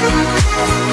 We'll be right back.